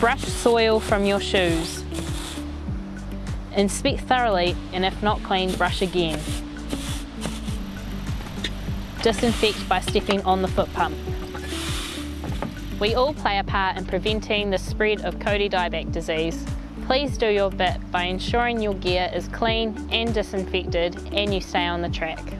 Brush soil from your shoes. Inspect thoroughly and if not clean, brush again. Disinfect by stepping on the foot pump. We all play a part in preventing the spread of kauri dieback disease. Please do your bit by ensuring your gear is clean and disinfected and you stay on the track.